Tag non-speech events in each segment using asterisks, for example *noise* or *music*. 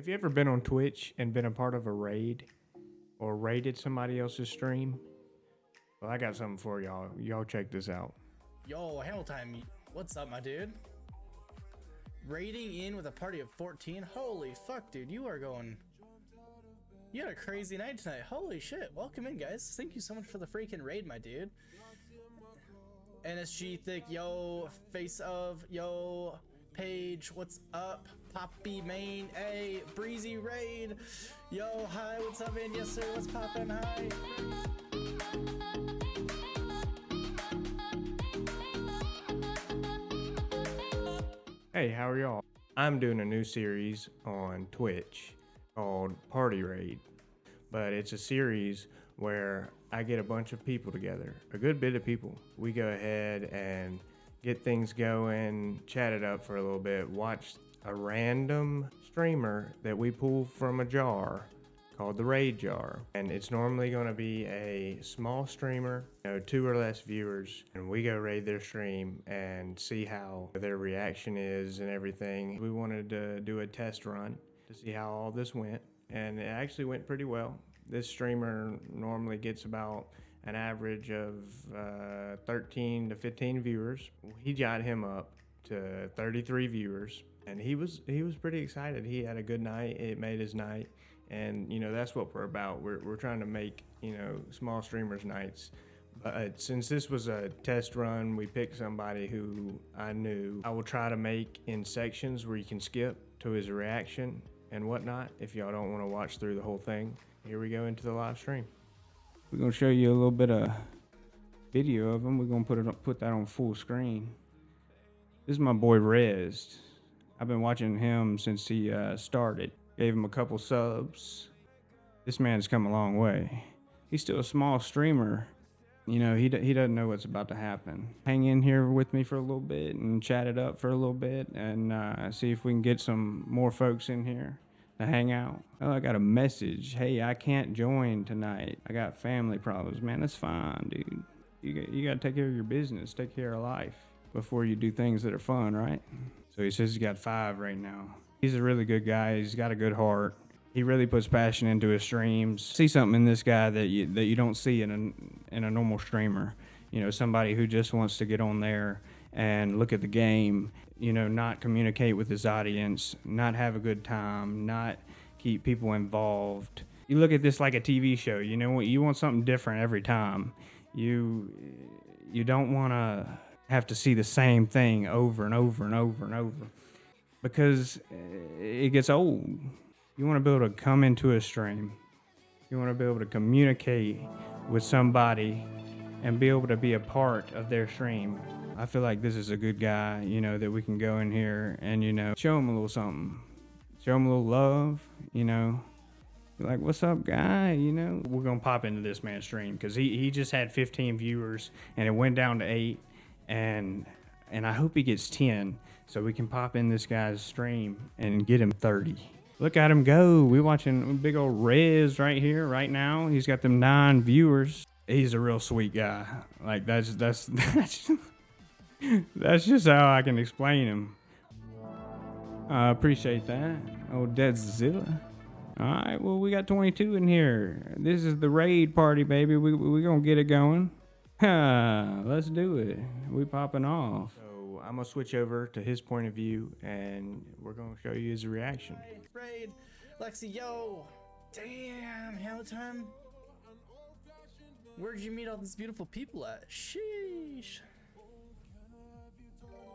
Have you ever been on Twitch and been a part of a raid or raided somebody else's stream? Well, I got something for y'all. Y'all check this out. Yo, Hamilton, what's up, my dude? Raiding in with a party of 14? Holy fuck, dude, you are going... You had a crazy night tonight. Holy shit. Welcome in, guys. Thank you so much for the freaking raid, my dude. NSG Thick, yo, Face of, yo, Page, what's up? Poppy Main, a Breezy Raid, yo, hi, what's up, man? Yes, sir, what's poppin', hi? Hey, how are y'all? I'm doing a new series on Twitch called Party Raid, but it's a series where I get a bunch of people together, a good bit of people. We go ahead and get things going, chat it up for a little bit, watch a random streamer that we pull from a jar called the raid jar. And it's normally going to be a small streamer you know two or less viewers and we go raid their stream and see how their reaction is and everything. We wanted to do a test run to see how all this went and it actually went pretty well. This streamer normally gets about an average of uh, 13 to 15 viewers. He got him up to 33 viewers and he was he was pretty excited. He had a good night. It made his night. And you know that's what we're about. We're, we're trying to make you know small streamers nights. But uh, since this was a test run we picked somebody who i knew. I will try to make in sections where you can skip to his reaction and whatnot if y'all don't want to watch through the whole thing. Here we go into the live stream. We're to show you a little bit of video of him. We're going to put it put that on full screen. This is my boy rez i've been watching him since he uh, started Gave him a couple subs. This man's come a long way. He's still a small streamer. You know, he, he doesn't know what's about to happen. Hang in here with me for a little bit and chat it up for a little bit and uh, see if we can get some more folks in here to hang out. Oh, I got a message. Hey, I can't join tonight. I got family problems. Man, that's fine, dude. You you got to take care of your business, take care of life before you do things that are fun, right? So he says he's got five right now. He's a really good guy. He's got a good heart. He really puts passion into his streams. See something in this guy that you that you don't see in a in a normal streamer. You know, somebody who just wants to get on there and look at the game. You know, not communicate with his audience, not have a good time, not keep people involved. You look at this like a TV show. You know, you want something different every time. You you don't want to have to see the same thing over and over and over and over because eh, it gets old. You want to be able to come into a stream. You want to be able to communicate with somebody and be able to be a part of their stream. I feel like this is a good guy, you know, that we can go in here and, you know, show him a little something. Show him a little love, you know. Like, what's up, guy? You know, we're going to pop into this man's stream because he, he just had 15 viewers and it went down to eight. And, and I hope he gets 10 so we can pop in this guy's stream and get him 30. Look at him go. We watching big old Rez right here, right now. He's got them nine viewers. He's a real sweet guy. Like that's that's *laughs* that's that's just how I can explain him. I appreciate that. Oh, Deadzilla. All right, well, we got 22 in here. This is the raid party, baby. We we gonna get it going. *laughs* Let's do it. We popping off. So I'm gonna switch over to his point of view, and we're gonna show you his reaction. Raid, Lexi, yo, damn, Hamilton. Where'd you meet all these beautiful people at? Sheesh.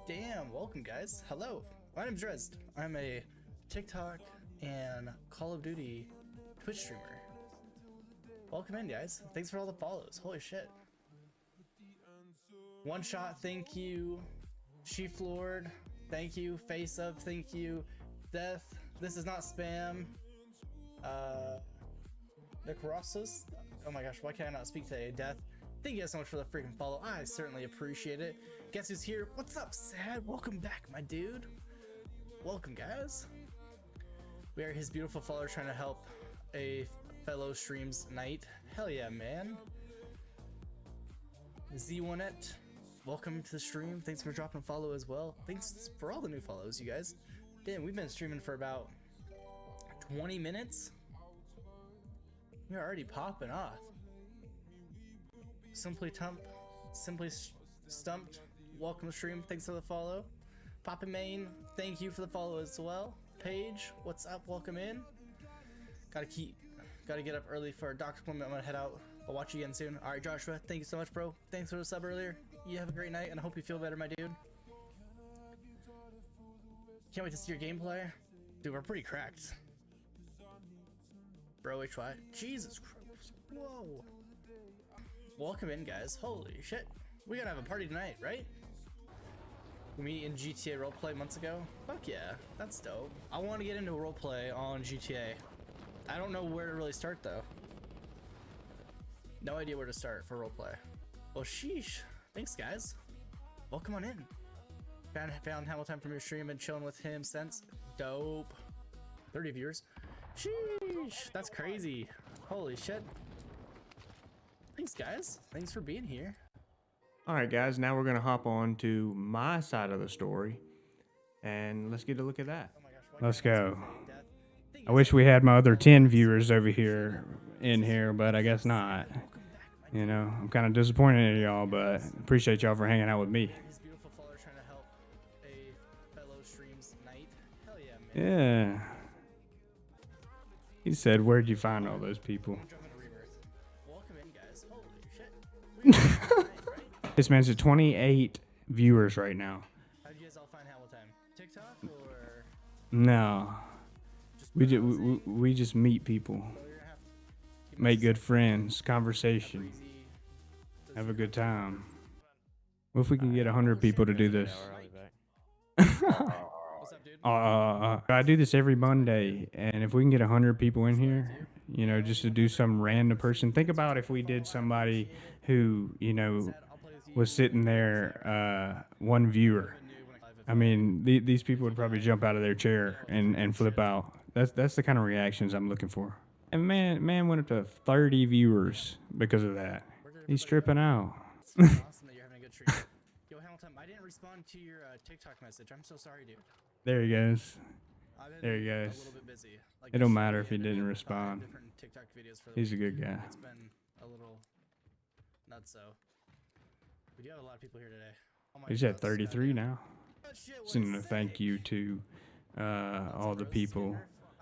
Damn, welcome guys. Hello, my name's Dresd. I'm a TikTok and Call of Duty Twitch streamer. Welcome in, guys. Thanks for all the follows. Holy shit. One shot, thank you. She floored. Thank you. Face up. Thank you. Death. This is not spam. Uh, Necrosis. Oh my gosh, why can't I not speak today? Death. Thank you guys so much for the freaking follow. I certainly appreciate it. Guess who's here? What's up, Sad? Welcome back, my dude. Welcome, guys. We are his beautiful followers trying to help a fellow streams night. Hell yeah, man. Z1et welcome to the stream. Thanks for dropping a follow as well. Thanks for all the new follows, you guys. Damn, we've been streaming for about 20 minutes? You're already popping off. Simply Tump, Simply Stumped, welcome to stream. Thanks for the follow. Papa Main, thank you for the follow as well. Paige, what's up? Welcome in. Gotta keep, gotta get up early for a doctor appointment. I'm gonna head out. I'll watch you again soon. All right, Joshua, thank you so much, bro. Thanks for the sub earlier. You have a great night, and I hope you feel better, my dude. Can't wait to see your gameplay. Dude, we're pretty cracked. Bro, HY. Jesus Christ. Whoa. Welcome in, guys. Holy shit. We gotta have a party tonight, right? We meet in GTA roleplay months ago? Fuck yeah. That's dope. I want to get into roleplay on GTA. I don't know where to really start, though. No idea where to start for roleplay. Well, sheesh. Thanks, guys. Welcome on in. Found, found Hamilton from your stream and chilling with him since. Dope. 30 viewers. Sheesh. That's crazy. Holy shit. Thanks, guys. Thanks for being here. All right, guys, now we're going to hop on to my side of the story and let's get a look at that. Oh my gosh. Let's can't go. See death? Thank I wish we had my other 10 viewers over here in here, but I guess not. Welcome back, my You know, I'm kind of disappointed in y'all, but appreciate y'all for hanging out with me. These beautiful followers trying to help a fellow streams night. Hell yeah, He said, Where'd you find all those people? Jump into rebirth. Welcome in, guys. Holy shit. We got a night, right? This man's at 28 viewers right now. How did you guys all find Hamilton? TikTok or No. Just We, put ju- it on we, we, just meet people, make good friends, conversation, have a good time. What if we can get 100 people to do this? *laughs* Uh, uh, uh, I do this every Monday, and if we can get hundred people in here, you know, just to do some random person. Think about if we did somebody who, you know, was sitting there, uh, one viewer. I- mean, the, these people would probably jump out of their chair and, and flip out. That's that's the kind of reactions I'm looking for. And man, man went up to thirty viewers because of that. He's tripping out. Awesome that you're having a good stream. Yo, Hamilton, I didn't respond to your uh, TikTok message. I'm so sorry, dude. There he goes. There he goes. Like It don't matter if he didn't respond. He's a good guy. It's been a little nuts, so. We do have a lot of people here today. Oh He's at thirty three now. Shit, what Sending a thank you to uh, all the people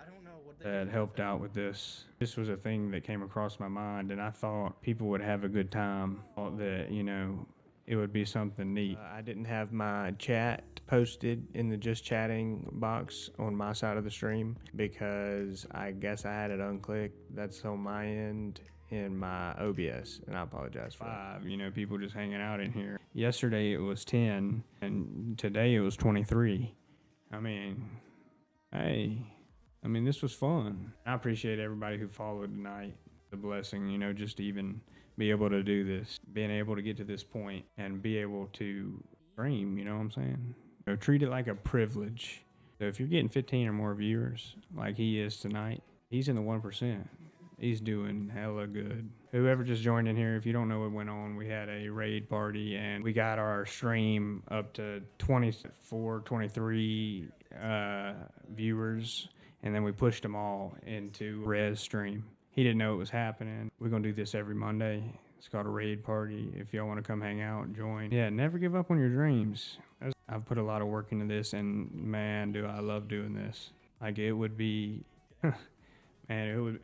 I don't know what they that helped out with this. This was a thing that came across my mind, and I thought people would have a good time. Thought that you know it would be something neat. Uh, I didn't have my chat posted in the just chatting box on my side of the stream because I guess I had it unclicked. That's on my end in my OBS, and I apologize for. Five, you know, people just hanging out in here. Yesterday it was ten, and today it was twenty three. I mean, hey, I mean this was fun. I appreciate everybody who followed tonight. The blessing, you know, just to even be able to do this, being able to get to this point and be able to stream. You know what I'm saying? You know, treat it like a privilege. So if you're getting 15 or more viewers, like he is tonight, he's in the one percent. He's doing hella good. Whoever just joined in here, if you don't know what went on, we had a raid party and we got our stream up to 24, 23 uh, viewers, and then we pushed them all into res stream. He didn't know it was happening. We're gonna do this every Monday. It's called a raid party. If y'all want to come hang out join, yeah, never give up on your dreams. I've put a lot of work into this, and man, do I love doing this. Like it would be, *laughs* man, it would,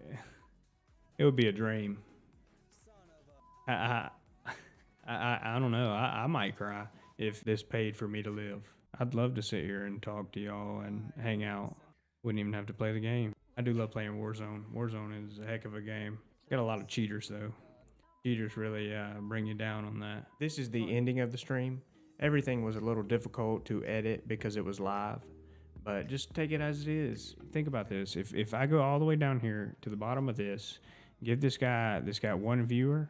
it would be a dream. I, I, I, I, I don't know. I, I might cry if this paid for me to live. I'd love to sit here and talk to y'all and hang out. Wouldn't even have to play the game. I do love playing Warzone. Warzone is a heck of a game. Got a lot of cheaters though. Cheaters really uh, bring you down on that. This is the ending of the stream. Everything was a little difficult to edit because it was live, but just take it as it is. Think about this. If if I go all the way down here to the bottom of this, give this guy this guy one viewer,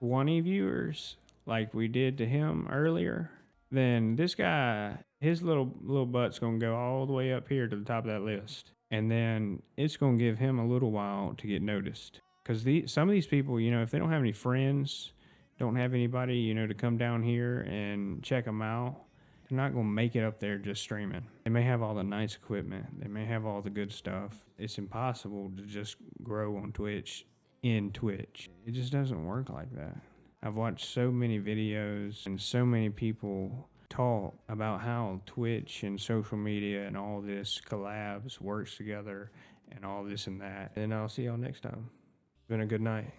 twenty viewers, like we did to him earlier, then this guy his little little butt's gonna go all the way up here to the top of that list, and then it's gonna give him a little while to get noticed. Cause the some of these people, you know, if they don't have any friends, don't have anybody, you know, to come down here and check them out, They're not to make it up there just streaming. They may have all the nice equipment, they may have all the good stuff. It's impossible to just grow on Twitch in Twitch. It just doesn't work like that. I've watched so many videos and so many people talk about how Twitch and social media and all this collabs works together and all this and that. And I'll see y'all next time. Been a good night.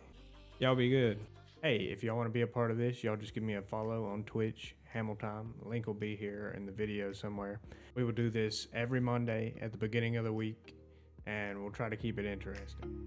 Y'all be good. Hey, if y'all want to be a part of this, y'all just give me a follow on Twitch, Hamilton. Link will be here in the video somewhere. We will do this every Monday at the beginning of the week, and we'll try to keep it interesting.